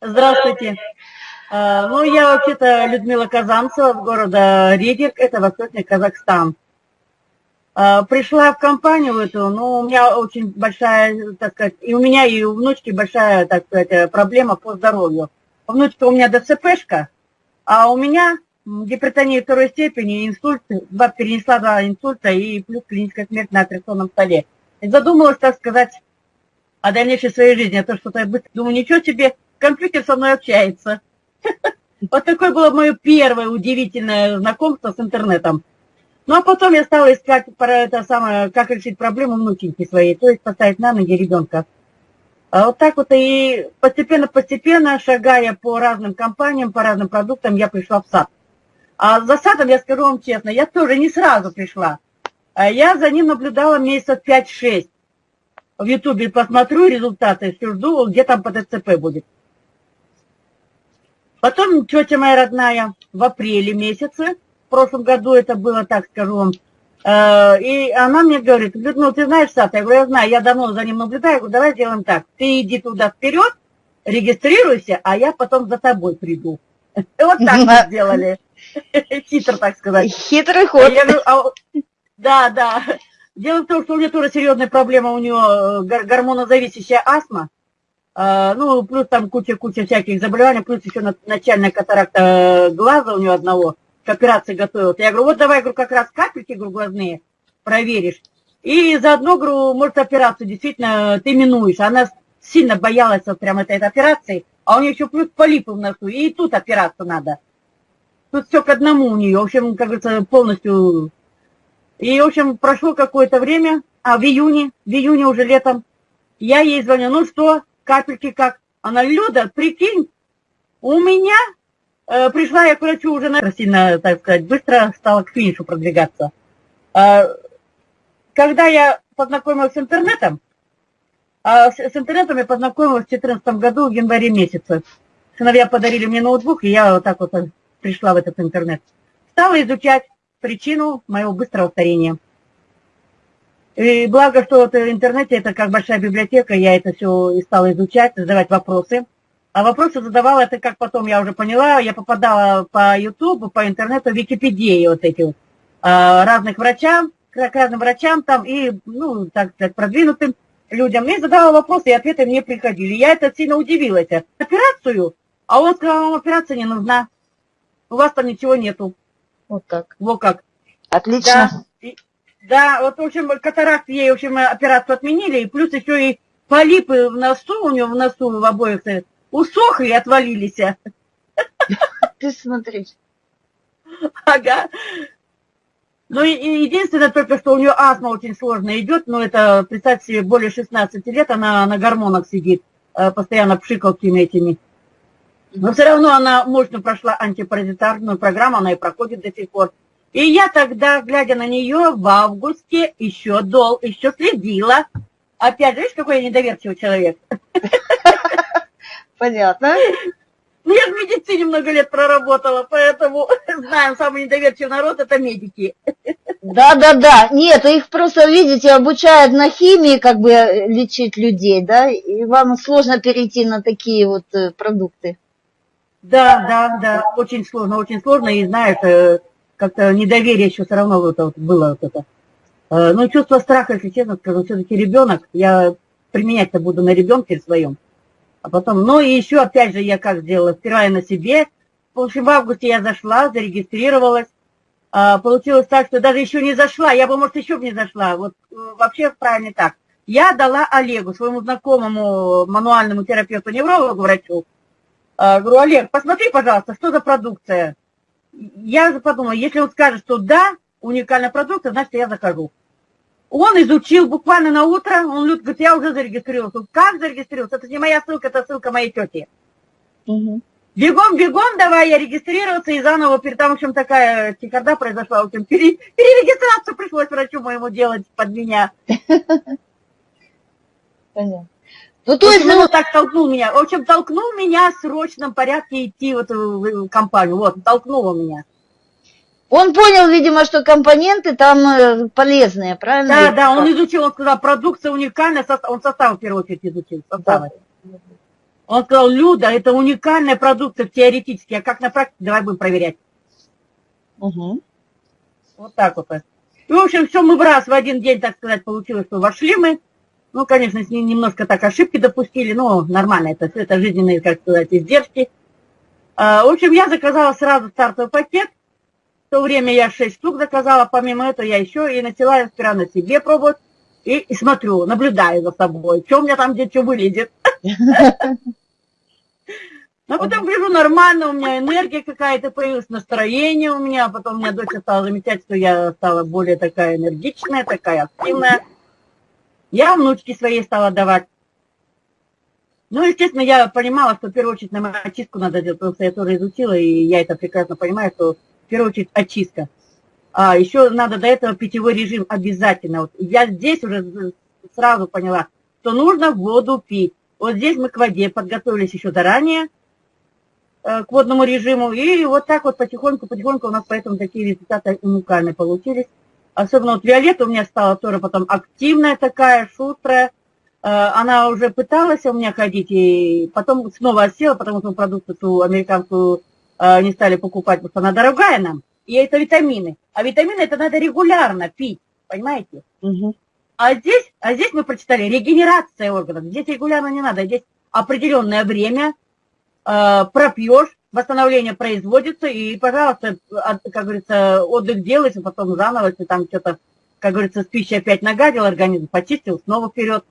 Здравствуйте. А, ну, я вообще-то Людмила Казанцева с города Ригерк, это Восточный Казахстан. А, пришла в компанию эту, ну, у меня очень большая, так сказать, и у меня, и у внучки большая, так сказать, проблема по здоровью. У внучки у меня ДЦПшка, а у меня гипертония второй степени, инсульт, два, перенесла два инсульта и плюс клиническая смерть на операционном столе. И задумалась, так сказать, о дальнейшей своей жизни, а то что-то быстро думаю, ничего себе, компьютер со мной общается. Вот такое было мое первое удивительное знакомство с интернетом. Ну, а потом я стала искать про это самое, как решить проблему внученьки своей, то есть поставить на ноги ребенка. А вот так вот и постепенно-постепенно, шагая по разным компаниям, по разным продуктам, я пришла в сад. А за садом, я скажу вам честно, я тоже не сразу пришла. А я за ним наблюдала месяцев 5-6. В Ютубе посмотрю результаты, все жду, где там по ТЦП будет. Потом тетя моя родная в апреле месяце, в прошлом году это было, так скажу вам, э, и она мне говорит, ну ты знаешь сад? Я говорю, я знаю, я давно за ним наблюдаю, я говорю, давай сделаем так, ты иди туда вперед, регистрируйся, а я потом за тобой приду. Вот так мы сделали. Хитро, так сказать. Хитрый ход. А, да, да. Дело в том, что у меня тоже серьезная проблема, у нее э, гормонозависящая астма. А, ну, плюс там куча-куча всяких заболеваний, плюс еще начальная катаракта глаза у нее одного, к операции готовилась. Я говорю, вот давай, говорю, как раз капельки, говорю, глазные проверишь. И заодно, говорю, может, операцию действительно ты минуешь. Она сильно боялась вот прям этой, этой операции, а у нее еще плюс полипы в носу, и тут операцию надо. Тут все к одному у нее, в общем, как говорится, полностью. И, в общем, прошло какое-то время, а в июне, в июне уже летом, я ей звоню, ну что, капельки как. Она, Люда, прикинь, у меня э, пришла я к врачу уже на сильно, так сказать, быстро стала к финишу продвигаться. Э, когда я познакомилась с интернетом, э, с, с интернетом я познакомилась в 2014 году, в январе месяце. Сыновья подарили мне ноутбук, и я вот так вот пришла в этот интернет. Стала изучать причину моего быстрого старения. И благо, что вот в интернете это как большая библиотека, я это все и стала изучать, задавать вопросы. А вопросы задавала, это как потом я уже поняла, я попадала по Ютубу, по интернету, в Википедии вот эти вот, а, разных врачам, к разным врачам там и, ну, так сказать, продвинутым людям. И задавала вопросы, и ответы мне приходили. Я это сильно удивилась. Операцию? А он сказал, вам операция не нужна. У вас там ничего нету. Вот так. Вот как. Отлично. Да. Да, вот, в общем, катаракт ей, в общем, операцию отменили, и плюс еще и полипы в носу, у нее в носу в обоих усохли и отвалились. Ты смотри. Ага. Ну, и, и единственное только, что у нее астма очень сложно идет, но это, представьте себе, более 16 лет она на гормонах сидит, э, постоянно пшикалками этими. Но все равно она мощно прошла антипаразитарную программу, она и проходит до сих пор. И я тогда, глядя на нее в августе, еще дол, еще следила. Опять же, видишь, какой я недоверчивый человек. Понятно. Ну, я в медицине много лет проработала, поэтому знаем, самый недоверчивый народ – это медики. Да, да, да. Нет, их просто, видите, обучают на химии, как бы лечить людей, да, и вам сложно перейти на такие вот э, продукты. Да, да, да, очень сложно, очень сложно, и знаешь, э, как-то недоверие еще все равно вот, вот было вот это. Э, ну, чувство страха, если честно скажу, все-таки ребенок, я применять-то буду на ребенке своем. А потом, ну и еще, опять же, я как сделала, сперва я на себе. В общем, в августе я зашла, зарегистрировалась. А, получилось так, что даже еще не зашла, я бы, может, еще бы не зашла. Вот вообще правильно так. Я дала Олегу, своему знакомому мануальному терапевту-неврологу, врачу, а, говорю, Олег, посмотри, пожалуйста, что за продукция я подумала, если он скажет, что да, уникальная продукция, значит, я закажу. Он изучил буквально на утро, он говорит, я уже зарегистрировался. Как зарегистрировался? Это не моя ссылка, это ссылка моей тети. Угу. Бегом, бегом, давай я регистрироваться и заново, там, в общем, такая чехарда произошла, в общем, пере, перерегистрацию пришлось врачу моему делать под меня. Понятно. Ну, то есть, ну, так толкнул меня. В общем, толкнул меня в срочном порядке идти вот в компанию. Вот, толкнула меня. Он понял, видимо, что компоненты там э, полезные, правильно? Да, да, он изучил, он сказал, продукция уникальная, он состав в первую очередь изучил. Составы. Да. Он сказал, Люда, это уникальная продукция теоретически, а как на практике, давай будем проверять. Угу. Вот так вот. И, в общем, все мы в раз, в один день, так сказать, получилось, что вошли мы. Ну, конечно, с ним немножко так ошибки допустили, но нормально, это, это жизненные, как сказать, издержки. А, в общем, я заказала сразу стартовый пакет. В то время я 6 штук заказала, помимо этого я еще и начала сперва на себе пробовать. И, и смотрю, наблюдаю за собой, что у меня там где что вылезет. Но потом гляжу, нормально, у меня энергия какая-то появилась, настроение у меня, потом у меня дочь стала замечать, что я стала более такая энергичная, такая активная. Я внучке своей стала давать. Ну, естественно, я понимала, что в первую очередь нам очистку надо делать, потому что я тоже изучила, и я это прекрасно понимаю, что в первую очередь очистка. А еще надо до этого питьевой режим обязательно. Вот я здесь уже сразу поняла, что нужно воду пить. Вот здесь мы к воде подготовились еще заранее, Э, к водному режиму. И вот так вот потихоньку-потихоньку у нас поэтому такие результаты уникальные получились. Особенно вот Виолетта у меня стала тоже потом активная такая, шустрая. Э, она уже пыталась у меня ходить, и потом снова осела, потому что продукцию ту американскую э, не стали покупать, потому что она дорогая нам. И это витамины. А витамины это надо регулярно пить, понимаете? Угу. А здесь, а здесь мы прочитали регенерация органов. Здесь регулярно не надо, здесь определенное время, Э, пропьешь, восстановление производится, и, пожалуйста, как говорится, отдых делается, потом заново, если там что-то, как говорится, с пищей опять нагадил, организм почистил, снова вперед.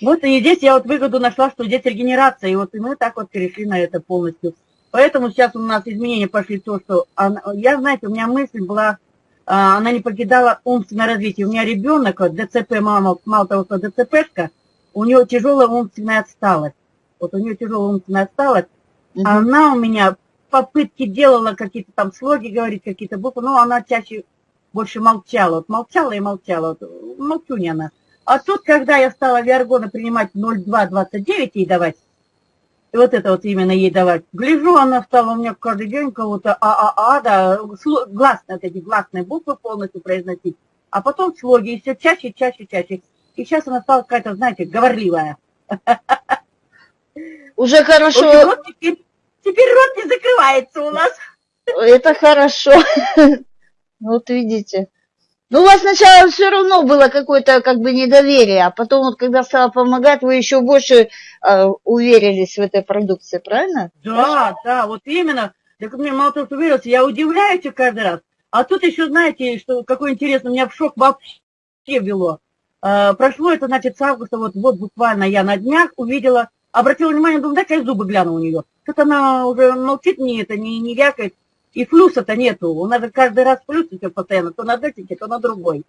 Вот и здесь я вот выгоду нашла, что здесь регенерация, и вот и мы так вот перешли на это полностью. Поэтому сейчас у нас изменения пошли то, что она, я, знаете, у меня мысль была, а, она не покидала умственное развитие. У меня ребенок, ДЦП, мама, мало того, что ДЦПшка, у него тяжелая умственная отсталость вот у нее тяжелая умственная осталась, угу. она у меня попытки делала какие-то там слоги говорить, какие-то буквы, но она чаще больше молчала, вот молчала и молчала, вот, молчунья она. А тут, когда я стала Виаргона принимать 0,229 ей давать, и вот это вот именно ей давать, гляжу, она стала у меня каждый день кого-то а-а-а, да, гласные, вот эти гласные буквы полностью произносить, а потом слоги, и все чаще, чаще, чаще. И сейчас она стала какая-то, знаете, говорливая. Уже хорошо. Вот теперь, теперь рот не закрывается у нас. Это хорошо. Вот видите. Ну, у вас сначала все равно было какое-то как бы недоверие, а потом вот когда стала помогать, вы еще больше э, уверились в этой продукции, правильно? Да, Хорошо? да, вот именно. Так мне мало того, что уверился, я удивляюсь каждый раз. А тут еще, знаете, что какой интересный, меня в шок вообще вело. Э, прошло это, значит, с августа, вот, вот буквально я на днях увидела обратила внимание, думаю, дай-ка я зубы гляну у нее. Тут она уже молчит, не это, не, не вякает. И флюса-то нету. У нас каждый раз флюсится постоянно, то на датике, то на другой.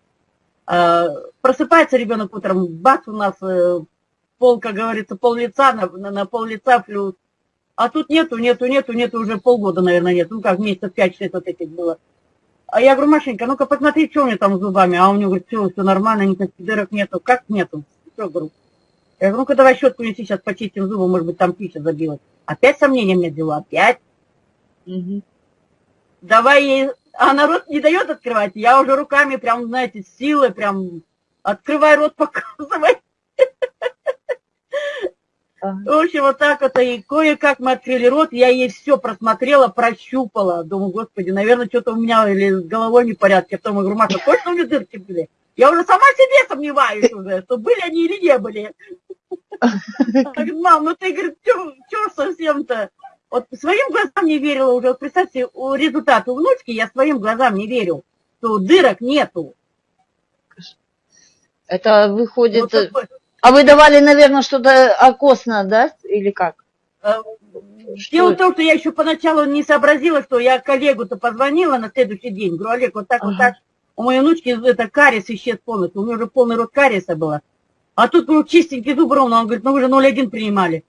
А, просыпается ребенок утром, бац, у нас э, пол, как говорится, пол лица, на, на, на пол лица флюс. А тут нету, нету, нету, нету, уже полгода, наверное, нет. Ну как, месяцев 5-6 вот этих было. А я говорю, Машенька, ну-ка посмотри, что у меня там с зубами. А у него говорит, все, все нормально, никаких дырок нету. Как нету? Все, говорю, я говорю, ну-ка давай щетку неси, сейчас почистим зубы, может быть, там пища забилась. Опять сомнения мне взяла, опять. Угу. Давай ей... А народ не дает открывать. Я уже руками прям, знаете, с силой прям открывай рот, показывай. В общем, вот так вот, и кое-как мы открыли рот, я ей все просмотрела, прощупала. Думаю, господи, наверное, что-то у меня или с головой не в порядке. А потом я говорю, Маша, точно у меня дырки были? Я уже сама себе сомневаюсь уже, что были они или не были. Мам, ну ты, говорит, что совсем-то? Вот своим глазам не верила уже. Вот представьте, результат у внучки я своим глазам не верю, что дырок нету. Это выходит... Вот а вы давали, наверное, что-то окосно, да? Или как? Э, дело в том, что я еще поначалу не сообразила, что я коллегу-то позвонила на следующий день. Говорю, Олег, вот так, ага. вот так. У моей внучки это кариес исчез полностью. У нее уже полный рот кариеса было. А тут был чистенький зуб ровно. Он говорит, ну вы же 0,1 принимали.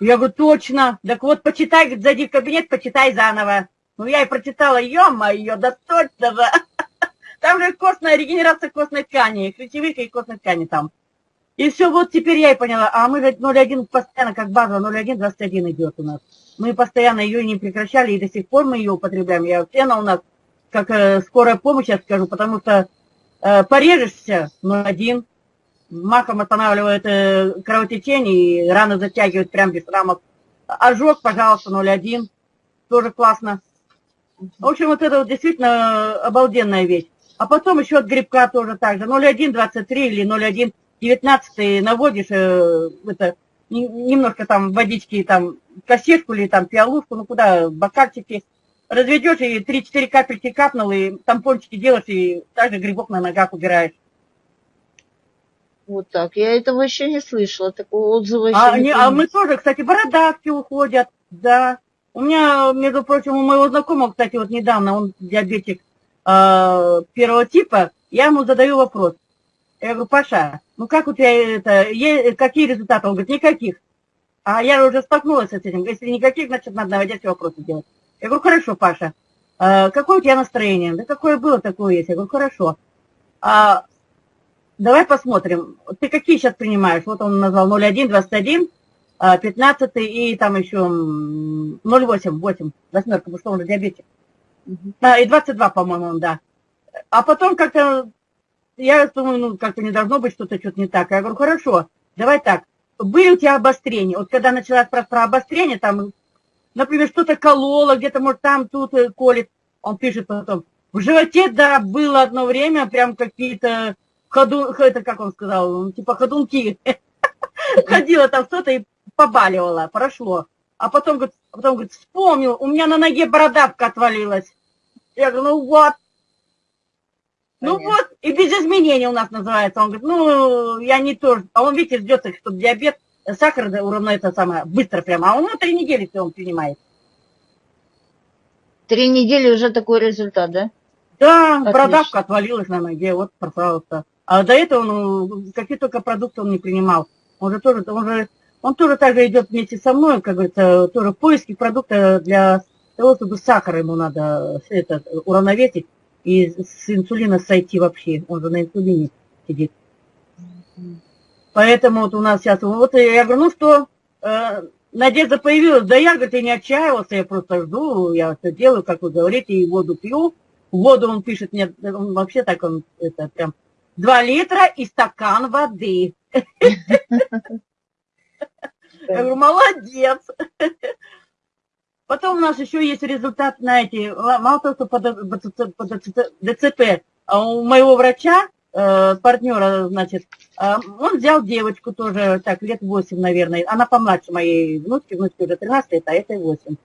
Я говорю, точно. Так вот, почитай, говорит, зайди в кабинет, почитай заново. Ну, я и прочитала, ё-моё, да точно же. Там же костная регенерация костной ткани, ключевых и костной ткани там. И все, вот теперь я и поняла. А мы же 0,1 постоянно, как база, 0,1, 21 идет у нас. Мы постоянно ее не прекращали, и до сих пор мы ее употребляем. Я она у нас как э, скорая помощь, я скажу, потому что э, порежешься 0,1, маком останавливает э, кровотечение и рано затягивает прям без рамок. Ожог, пожалуйста, 0,1, тоже классно. В общем, вот это вот действительно обалденная вещь. А потом еще от грибка тоже так же. 0,1, 23 или 0,1, 19 наводишь, э, это, немножко там водички, там, кассетку или там пиалушку, ну куда, бокальчики, разведешь и 3-4 капельки капнул, и тампончики делаешь, и также грибок на ногах убираешь. Вот так. Я этого еще не слышала, такого отзыва еще а, не, а мы тоже, кстати, бородавки уходят, да. У меня, между прочим, у моего знакомого, кстати, вот недавно, он диабетик э, первого типа, я ему задаю вопрос. Я говорю, Паша, ну как у тебя это, какие результаты? Он говорит, никаких. А я уже столкнулась с этим. Если никаких, значит, надо наводящие вопросы делать. Я говорю, хорошо, Паша, а какое у тебя настроение? Да какое было, такое есть. Я говорю, хорошо. А, давай посмотрим. Ты какие сейчас принимаешь? Вот он назвал 0,1, 21, 15 и там еще 0,8, 8, восьмерка, потому что он же диабетик. А, и 22, по-моему, да. А потом как-то, я думаю, ну, как-то не должно быть что-то что-то не так. Я говорю, хорошо, давай так. Были у тебя обострения? Вот когда началась про, про обострение, там, например, что-то кололо, где-то, может, там, тут э, колет. Он пишет потом, в животе, да, было одно время прям какие-то ходу, это как он сказал, типа ходунки. Ходила там что-то и побаливала, прошло. А потом, говорит, потом, говорит, вспомнил, у меня на ноге бородавка отвалилась. Я говорю, ну вот. Ну вот, и без изменений у нас называется. Он говорит, ну, я не то. А он, видите, ждет, что диабет, сахар уровно это самое, быстро прямо. А он на три недели все он принимает. Три недели уже такой результат, да? Да, Отлично. бородавка отвалилась на ноге, вот, пожалуйста. А до этого, ну, какие только продукты он не принимал. Он же тоже, он же, он тоже так же идет вместе со мной, как говорится, тоже в поиске продукта для того, чтобы сахар ему надо это, уравновесить и с инсулина сойти вообще. Он же на инсулине сидит. Поэтому вот у нас сейчас, вот я говорю, ну что, э, надежда появилась. Да я, говорит, и не отчаивался, я просто жду, я все делаю, как вы говорите, и воду пью. Воду он пишет мне, он вообще так, он, это прям, два литра и стакан воды. Я говорю, молодец. Потом у нас еще есть результат, знаете, мало того, что по, ДЦП, а у моего врача, э, партнера, значит, э, он взял девочку тоже, так, лет 8, наверное, она помладше моей внучки, внучки уже 13 лет, а этой 8.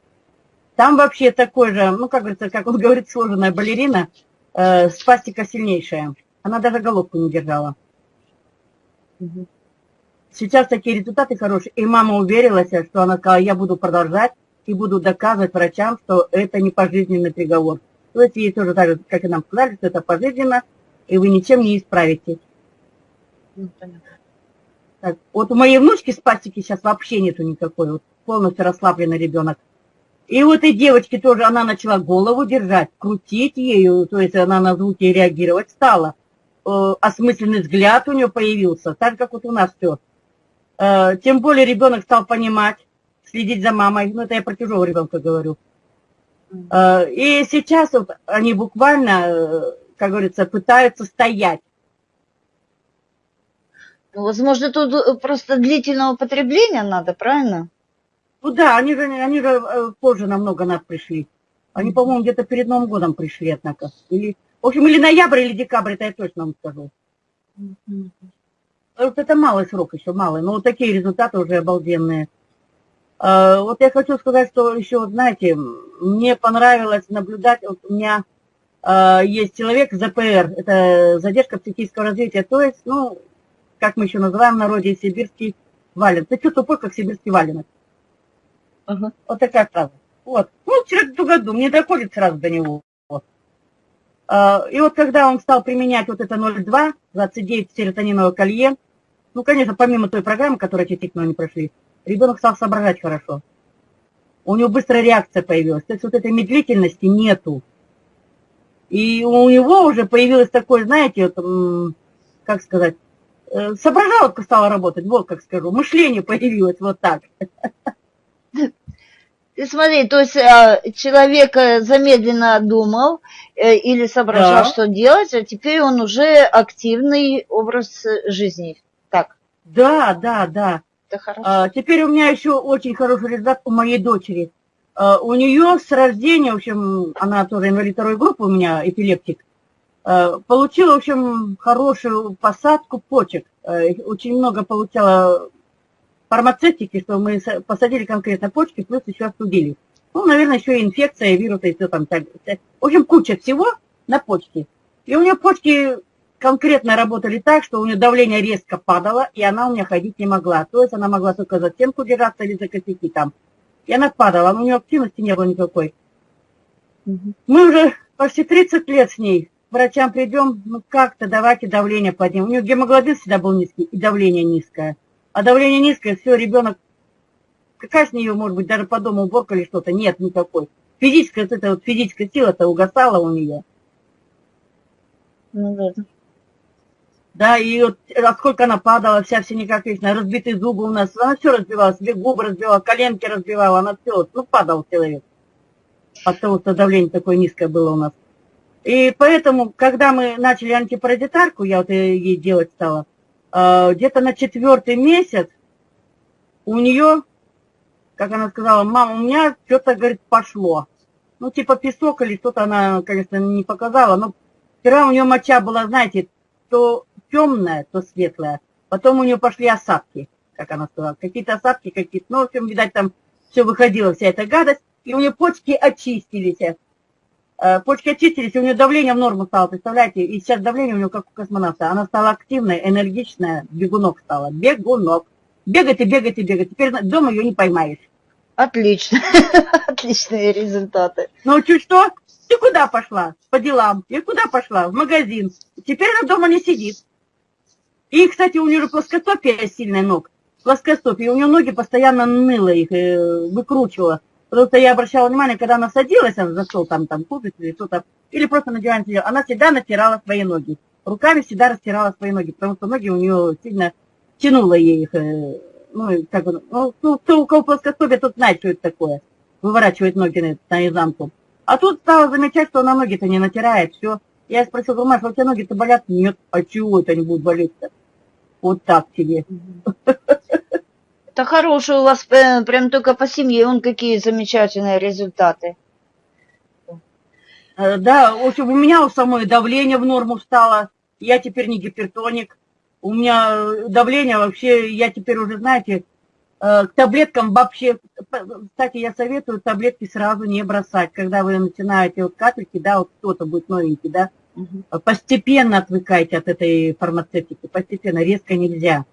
Там вообще такой же, ну, как говорится, как он говорит, сложенная балерина, э, спастика сильнейшая. Она даже головку не держала. Сейчас такие результаты хорошие. И мама уверилась, что она сказала, я буду продолжать и буду доказывать врачам, что это не пожизненный приговор. То есть ей тоже так же, как и нам сказали, что это пожизненно, и вы ничем не исправитесь. Ну, так, вот у моей внучки спастики сейчас вообще нету никакой, вот полностью расслабленный ребенок. И вот этой девочке тоже она начала голову держать, крутить ею, то есть она на звуки реагировать стала. Э, осмысленный взгляд у нее появился, так как вот у нас все. Э, тем более ребенок стал понимать, следить за мамой. Ну, это я про чужого ребенка говорю. Э, и сейчас вот они буквально, э, как говорится, пытаются стоять. Ну, возможно, тут просто длительного потребления надо, правильно? Ну да, они же, они же позже намного нас пришли. Они, по-моему, где-то перед Новым годом пришли, однако. Или, в общем, или ноябрь, или декабрь, это я точно вам скажу. Вот это малый срок еще, малый, но вот такие результаты уже обалденные. А, вот я хочу сказать, что еще, знаете, мне понравилось наблюдать, вот у меня есть человек ЗПР, это задержка психического развития, то есть, ну, как мы еще называем в народе, сибирский вален. Ты что тупой, как сибирский валенок? Ага. Вот такая фраза. Вот. Ну, через ту году мне доходит сразу до него. Вот. А, и вот когда он стал применять вот это 0,2, 29 серотониновое колье, ну, конечно, помимо той программы, которую эти тикно не прошли, ребенок стал соображать хорошо. У него быстрая реакция появилась. То есть вот этой медлительности нету. И у него уже появилось такое, знаете, вот, как сказать, э, соображалка стала работать, вот как скажу, мышление появилось вот так. Ты смотри, то есть а, человек э, замедленно думал э, или соображал, да. что делать, а теперь он уже активный образ жизни Да, да, да. Это хорошо. А, теперь у меня еще очень хороший результат у моей дочери. А, у нее с рождения, в общем, она тоже инвалид второй группы, у меня эпилептик, а, получила, в общем, хорошую посадку почек. А, очень много получала фармацевтики, что мы посадили конкретно почки, плюс еще остудили. Ну, наверное, еще и инфекция, вирусы и все там. В общем, куча всего на почке. И у нее почки конкретно работали так, что у нее давление резко падало, и она у меня ходить не могла. То есть она могла только за стенку держаться или за косяки там. И она падала, но у нее активности не было никакой. Мы уже почти 30 лет с ней. Врачам придем, ну как-то давайте давление поднимем. У нее гемоглобин всегда был низкий, и давление низкое. А давление низкое, все, ребенок, какая с нее может быть, даже по дому уборка или что-то? Нет никакой. Физическая, вот эта вот физическая сила-то угасала у нее. Ну да. Да, и вот сколько она падала, вся все никак вечно, разбитые зубы у нас, она все разбивала, себе губы разбивала, коленки разбивала, она все, ну падал человек. От того, что давление такое низкое было у нас. И поэтому, когда мы начали антипаразитарку, я вот ей делать стала, а, где-то на четвертый месяц у нее, как она сказала, мама, у меня что-то, говорит, пошло. Ну, типа песок или что-то она, конечно, не показала, но вчера у нее моча была, знаете, то темная, то светлая. Потом у нее пошли осадки, как она сказала. Какие-то осадки, какие-то, ну, в общем, видать, там все выходило, вся эта гадость. И у нее почки очистились. Э, почки очистились, и у нее давление в норму стало, представляете? И сейчас давление у нее как у космонавта. Она стала активная, энергичная, бегунок стала. Бегунок. Бегать и бегать и бегать. Теперь дома ее не поймаешь. Отлично. Отличные результаты. Ну, чуть что, ты куда пошла? По делам. И куда пошла? В магазин. Теперь она дома не сидит. И, кстати, у нее же плоскостопие сильная ног. Плоскостопие. У нее ноги постоянно ныло их, э, выкручивала. Потому что я обращала внимание, когда она садилась, она за там, там кушать или что-то, или просто на диване сидела, она всегда натирала свои ноги. Руками всегда растирала свои ноги, потому что ноги у нее сильно тянуло ей их. Э, ну, как бы, ну, ну, кто у кого плоскостопие, тот знает, что это такое. Выворачивает ноги на, на изнанку. А тут стала замечать, что она ноги-то не натирает, все. Я спросила, Маша, у тебя ноги-то болят? Нет, а чего это они будут болеть-то? Вот так тебе. Это хороший у вас, э, прям только по семье, он какие замечательные результаты. Э, да, в общем, у меня у самой давление в норму стало. Я теперь не гипертоник. У меня давление вообще, я теперь уже, знаете, э, к таблеткам вообще, кстати, я советую таблетки сразу не бросать, когда вы начинаете вот капельки, да, вот кто-то будет новенький, да, Угу. Постепенно отвыкайте от этой фармацевтики, постепенно, резко нельзя.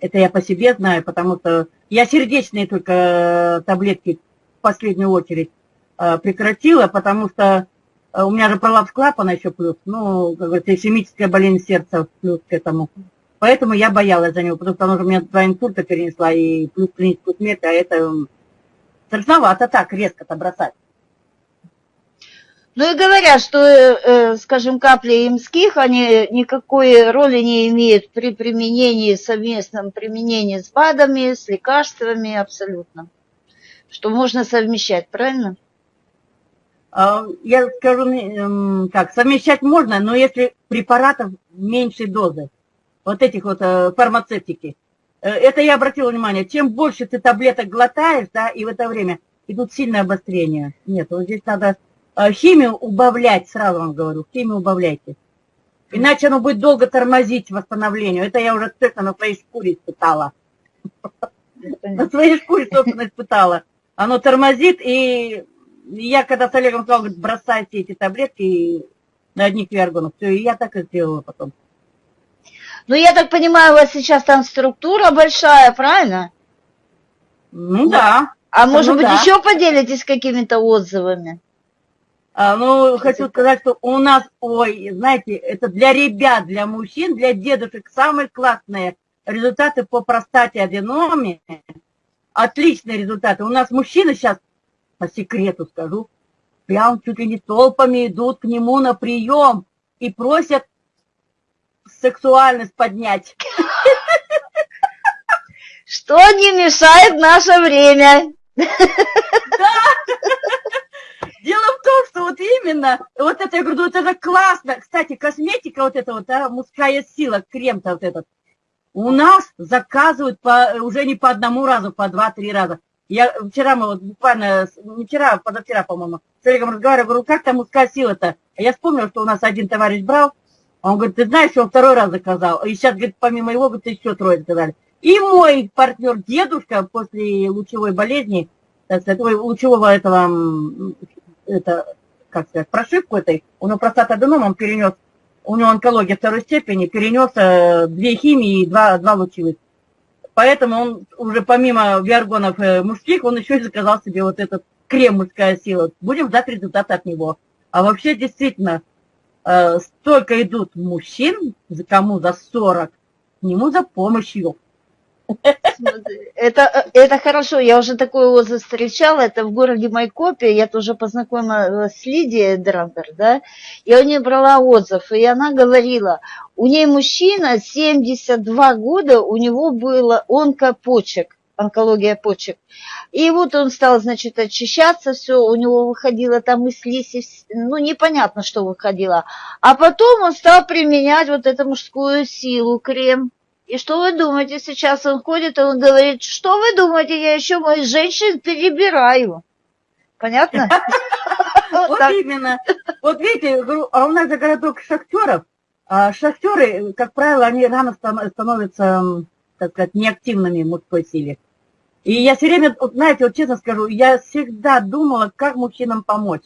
Это я по себе знаю, потому что я сердечные только э, таблетки в последнюю очередь э, прекратила, потому что у меня же пролапс клапана еще плюс, ну, как говорится, ишемическая болезнь сердца плюс к этому. Поэтому я боялась за него, потому что она же у меня два инсульта перенесла и плюс клиническую смерть, а это страшновато так резко-то бросать. Ну и говорят, что, э, э, скажем, капли имских, они никакой роли не имеют при применении, совместном применении с БАДами, с лекарствами абсолютно. Что можно совмещать, правильно? А, я скажу, как, совмещать можно, но если препаратов меньшей дозы, вот этих вот э, фармацевтики. Это я обратила внимание, чем больше ты таблеток глотаешь, да, и в это время идут сильное обострение. Нет, вот здесь надо химию убавлять, сразу вам говорю, химию убавляйте. Иначе оно будет долго тормозить восстановлению. Это я уже точно на своей шкуре испытала. На своей шкуре, собственно, испытала. Оно тормозит, и я когда с Олегом сказал, говорит, бросайте эти таблетки на одних виаргонах. Все, и я так и сделала потом. Ну, я так понимаю, у вас сейчас там структура большая, правильно? Ну, да. А может ну, быть, да. еще поделитесь какими-то отзывами? А, ну, хочу сказать, что у нас, ой, знаете, это для ребят, для мужчин, для дедушек самые классные результаты по простате аденоме. Отличные результаты. У нас мужчины сейчас, по секрету скажу, прям чуть ли не толпами идут к нему на прием и просят сексуальность поднять. Что не мешает наше время. Да, Дело в том, что вот именно, вот это, я говорю, вот это классно. Кстати, косметика вот эта вот, а, мужская сила, крем-то вот этот. У нас заказывают по, уже не по одному разу, по два-три раза. Я вчера мы вот буквально, не вчера, а позавчера, по-моему, с Олегом разговариваю, говорю, как там мужская сила-то? Я вспомнил, что у нас один товарищ брал, он говорит, ты знаешь, он второй раз заказал. И сейчас, говорит, помимо его, говорит, еще трое заказали. И мой партнер дедушка после лучевой болезни, так сказать, лучевого этого, это, как сказать, прошивку этой, у него простатоаденом, он перенес, у него онкология второй степени, перенес э, две химии и два, два лучевых. Поэтому он уже помимо виаргонов э, мужских, он еще и заказал себе вот этот крем «Мужская сила». Будем ждать результаты от него. А вообще, действительно, э, столько идут мужчин, за кому за 40, к нему за помощью. Это, это хорошо, я уже такой отзыв встречала, это в городе Майкопе, я тоже познакомилась с Лидией Драндер, да, и у нее брала отзыв, и она говорила, у нее мужчина, 72 года, у него было онкопочек, онкология почек. И вот он стал, значит, очищаться, все, у него выходило там и слизь, ну, непонятно, что выходило. А потом он стал применять вот эту мужскую силу, крем, и что вы думаете, сейчас он ходит, и он говорит, что вы думаете, я еще моих женщин перебираю. Понятно? Вот именно. Вот видите, а у нас же городок шахтеров. А шахтеры, как правило, они рано становятся, так сказать, неактивными в мужской силе. И я все время, знаете, вот честно скажу, я всегда думала, как мужчинам помочь.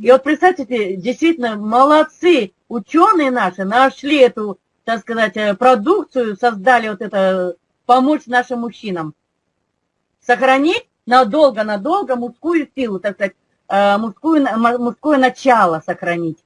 И вот представьте, действительно, молодцы, ученые наши нашли эту так сказать, э, продукцию создали вот это, помочь нашим мужчинам. Сохранить надолго-надолго мужскую силу, так сказать, э, мужскую, мужское начало сохранить.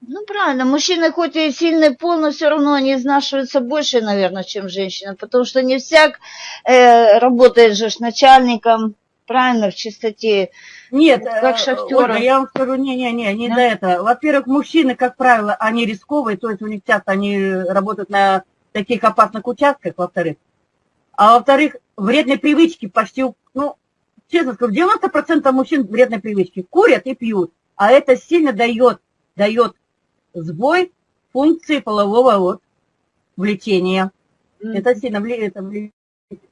Ну, правильно, мужчины хоть и сильный пол, но все равно они изнашиваются больше, наверное, чем женщина, потому что не всяк э, работает же с начальником, правильно, в чистоте. Нет, как э, шахтеры. я вам скажу, не-не-не, не да? до этого. Во-первых, мужчины, как правило, они рисковые, то есть у них часто они работают на таких опасных участках, во-вторых. А во-вторых, вредные привычки почти, ну, честно скажу, 90% мужчин вредные привычки. Курят и пьют. А это сильно дает, дает сбой функции полового вот, влечения. Mm -hmm. Это сильно влияет.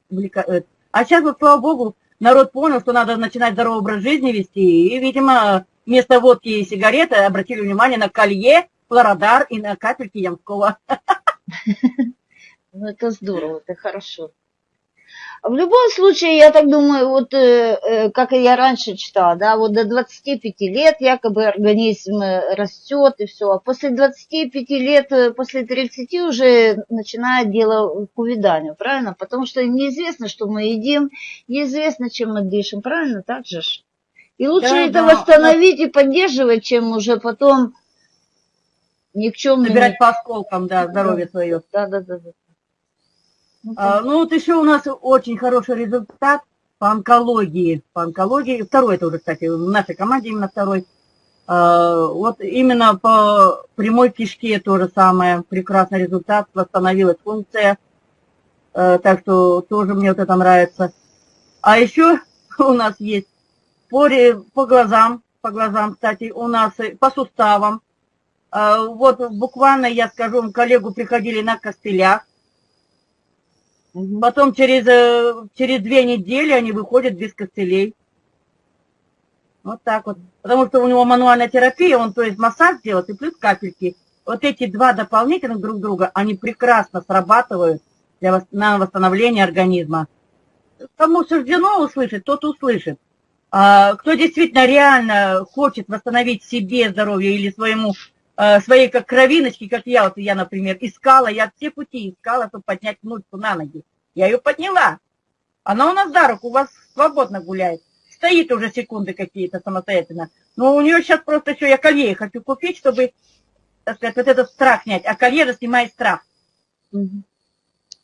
влияет. А сейчас, вот, слава богу, народ понял, что надо начинать здоровый образ жизни вести, и, видимо, вместо водки и сигареты обратили внимание на колье, флородар и на капельки Ямского. Ну, это здорово, это хорошо. В любом случае, я так думаю, вот э, э, как я раньше читала, да, вот до 25 лет якобы организм э, растет и все, а после 25 лет, после 30 уже начинает дело к увяданию, правильно? Потому что неизвестно, что мы едим, неизвестно, чем мы дышим, правильно? Так же ж? И лучше да, это да, восстановить да. и поддерживать, чем уже потом никчемный... Собирать по осколкам, да, здоровье да. свое. Да, да, да. да. Ну, а, ну вот еще у нас очень хороший результат по онкологии. По онкологии, второй это уже, кстати, в нашей команде именно второй. А, вот именно по прямой кишке то же самое, прекрасный результат, восстановилась функция. А, так что тоже мне вот это нравится. А еще у нас есть по, по глазам, по глазам, кстати, у нас по суставам. Вот буквально, я скажу, коллегу приходили на костылях, Потом через, э, через две недели они выходят без костылей. Вот так вот. Потому что у него мануальная терапия, он то есть массаж делает и плюс капельки. Вот эти два дополнительных друг друга, они прекрасно срабатывают для, на восстановление организма. Кому суждено услышать, тот услышит. А, кто действительно реально хочет восстановить себе здоровье или своему, своей как кровиночке, как я, вот я, например, искала, я все пути искала, чтобы поднять внучку на ноги. Я ее подняла. Она у нас за руку, у вас свободно гуляет. Стоит уже секунды какие-то самостоятельно. Но у нее сейчас просто еще я колье хочу купить, чтобы, так сказать, вот этот страх снять. А колье же снимает страх. Угу.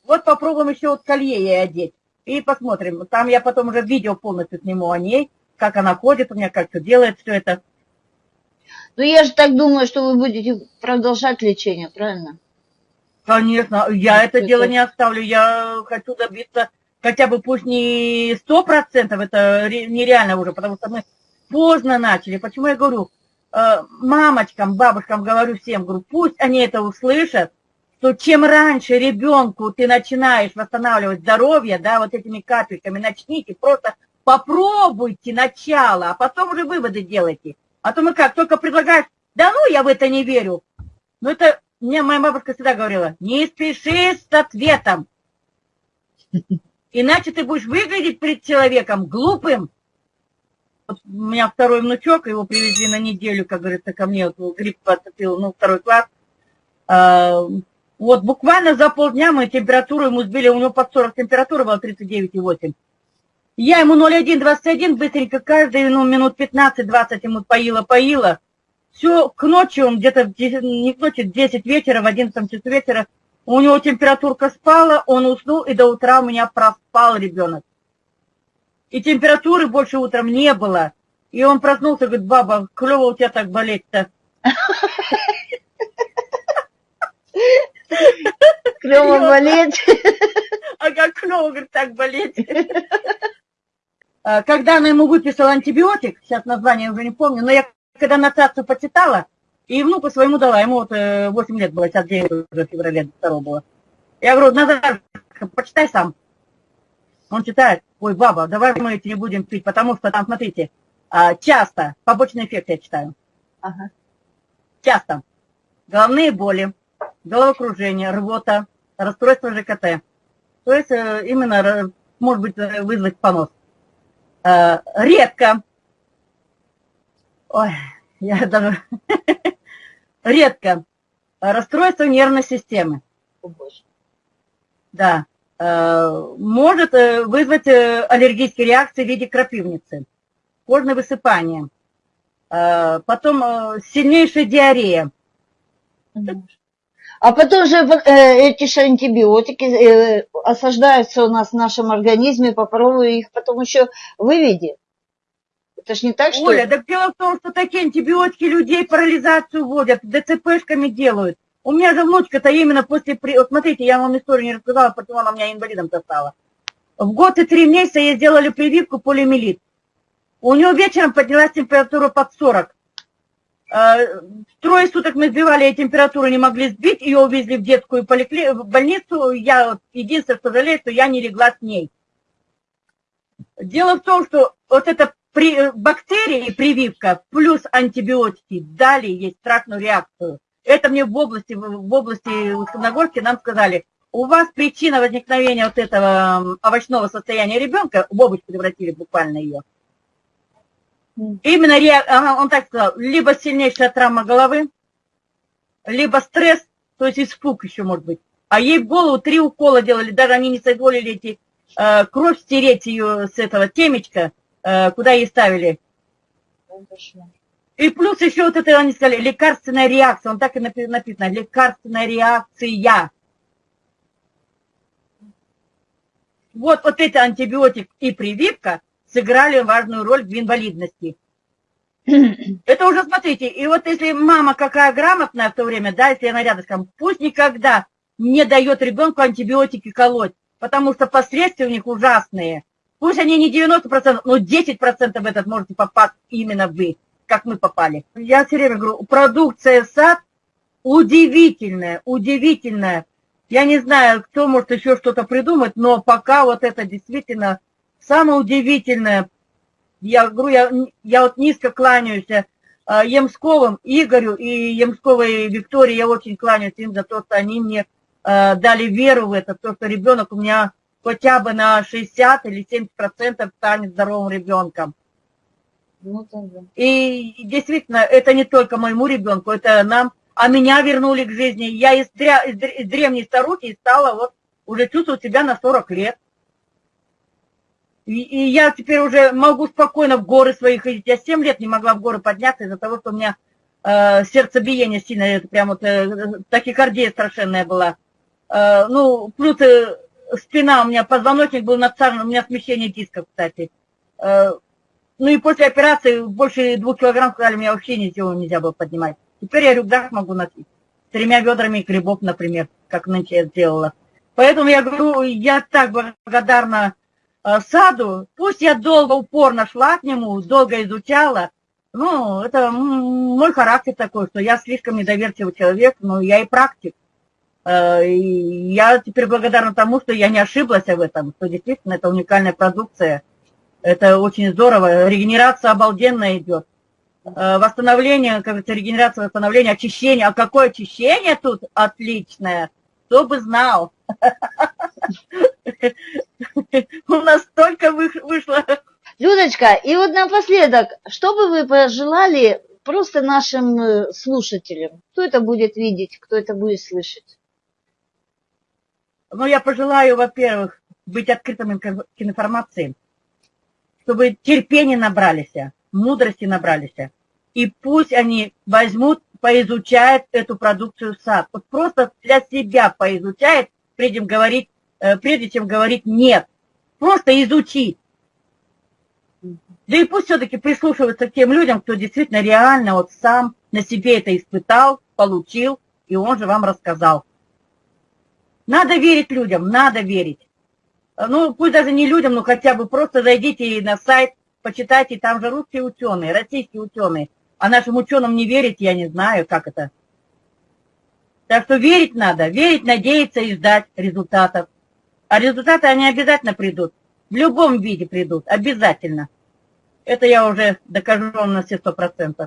Вот попробуем еще вот колье ей одеть. И посмотрим. Там я потом уже видео полностью сниму о ней, как она ходит у меня, как все делает, все это. Ну, я же так думаю, что вы будете продолжать лечение, правильно? Конечно, я это дело не оставлю. Я хочу добиться хотя бы пусть не сто процентов, это нереально уже, потому что мы поздно начали. Почему я говорю, э, мамочкам, бабушкам говорю всем, говорю, пусть они это услышат, что чем раньше ребенку ты начинаешь восстанавливать здоровье, да, вот этими капельками, начните, просто попробуйте начало, а потом уже выводы делайте. А то мы как, только предлагаешь, да ну, я в это не верю. Ну это, мне моя бабушка всегда говорила, не спеши с ответом. Иначе ты будешь выглядеть перед человеком глупым. Вот у меня второй внучок, его привезли на неделю, как говорится, ко мне, вот, грипп подцепил, ну, второй класс. А, вот буквально за полдня мы температуру ему сбили, у него под 40 температура была 39,8. Я ему 0,1, быстренько каждый, ну, минут 15-20 ему поила-поила. Все, к ночи он где-то, не к ночи, 10 вечера, в 11 часу вечера, у него температурка спала, он уснул, и до утра у меня проспал ребенок. И температуры больше утром не было. И он проснулся, говорит, баба, клево у тебя так болеть-то. Клево болеть. А как клево, говорит, так болеть. А, когда она ему выписала антибиотик, сейчас название уже не помню, но я когда нотацию почитала, и внуку своему дала, ему вот 8 э, лет было, сейчас 9 уже в феврале 2 было. Я говорю, Назар, почитай сам. Он читает, ой, баба, давай мы эти не будем пить, потому что там, смотрите, а, часто, побочный эффект я читаю. Ага. Часто. Головные боли, головокружение, рвота, расстройство ЖКТ. То есть э, именно может быть вызвать понос. Э, редко, ой, я даже, редко, расстройство нервной системы. Да, э, может э, вызвать аллергические реакции в виде крапивницы, кожное высыпание, потом сильнейшая диарея. А потом же эти же антибиотики осаждаются у нас в нашем организме, попробуй их потом еще выведи. Это ж не так, что... Оля, так дело в том, что такие антибиотики людей парализацию вводят, ДЦПшками делают. У меня же внучка-то именно после... Вот смотрите, я вам историю не рассказала, почему она меня инвалидом-то стала. В год и три месяца ей сделали прививку полиомиелит. У нее вечером поднялась температура под 40. Э, трое суток мы сбивали, температуру не могли сбить, ее увезли в детскую поликли... в больницу. Я единственное, что жалею, что я не легла с ней. Дело в том, что вот эта при, бактерии, прививка, плюс антибиотики дали ей страшную реакцию. Это мне в области, в области Усть-Нагорске нам сказали, у вас причина возникновения вот этого овощного состояния ребенка, в овощ превратили буквально ее, Именно, он так сказал, либо сильнейшая травма головы, либо стресс, то есть испуг еще может быть. А ей в голову три укола делали, даже они не соизволили эти, э, кровь стереть ее с этого темечка, э, куда ей ставили. И плюс еще вот это, они сказали, лекарственная реакция, он так и написано, лекарственная реакция. Вот, вот это антибиотик и прививка, сыграли важную роль в инвалидности. Это уже, смотрите, и вот если мама какая грамотная в то время, да, если она рядышком, пусть никогда не дает ребенку антибиотики колоть, потому что последствия у них ужасные. Пусть они не 90%, но 10% в этот можете попасть именно вы, как мы попали. Я все время говорю, продукция сад удивительная, удивительная. Я не знаю, кто может еще что-то придумать, но пока вот это действительно Самое удивительное, я говорю, я, я вот низко кланяюсь э, Емсковым Игорю и Емсковой Виктории, я очень кланяюсь им за то, что они мне э, дали веру в это, то, что ребенок у меня хотя бы на 60 или 70 процентов станет здоровым ребенком. Ну, и действительно, это не только моему ребенку, это нам, а меня вернули к жизни. Я из, дря, из, из древней старухи стала вот уже чувствовать себя на 40 лет. И, я теперь уже могу спокойно в горы свои ходить. Я 7 лет не могла в горы подняться из-за того, что у меня э, сердцебиение сильное, это прям вот э, тахикардия страшенная была. Э, ну, плюс э, спина у меня, позвоночник был надцарен, у меня смещение дисков, кстати. Э, ну и после операции больше двух килограмм сказали, мне вообще ничего нельзя было поднимать. Теперь я рюкзак могу носить. Тремя ведрами грибов, например, как нынче я сделала. Поэтому я говорю, я так благодарна саду, пусть я долго, упорно шла к нему, долго изучала, ну, это мой характер такой, что я слишком недоверчивый человек, но я и практик. Э, и я теперь благодарна тому, что я не ошиблась в этом, что действительно это уникальная продукция. Это очень здорово. Регенерация обалденная идет. Э, восстановление, как говорится, регенерация, восстановление, очищение. А какое очищение тут отличное? Кто бы знал. У нас столько вышло. Людочка, и вот напоследок, что бы вы пожелали просто нашим э, слушателям? Кто это будет видеть, кто это будет слышать? Ну, я пожелаю, во-первых, быть открытым к информации, чтобы терпения набрались, мудрости набрались. И пусть они возьмут, поизучают эту продукцию сад. Вот просто для себя поизучает, прежде говорить, прежде чем говорить нет. Просто изучить. Да и пусть все-таки прислушиваются к тем людям, кто действительно реально вот сам на себе это испытал, получил, и он же вам рассказал. Надо верить людям, надо верить. Ну, пусть даже не людям, но хотя бы просто зайдите на сайт, почитайте, там же русские ученые, российские ученые. А нашим ученым не верить, я не знаю, как это. Так что верить надо, верить, надеяться и ждать результатов. А результаты, они обязательно придут. В любом виде придут, обязательно. Это я уже докажу на все сто процентов.